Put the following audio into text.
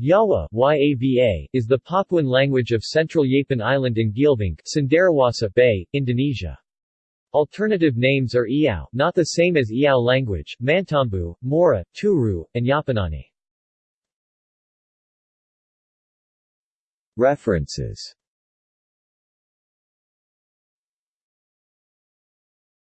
Yawa YAVA, is the Papuan language of Central Yapen Island in Geelvink, Cenderawasih Bay, Indonesia. Alternative names are Iau, not the same as Iau language, Mantembu, Mora, Turu, and Yapanani. References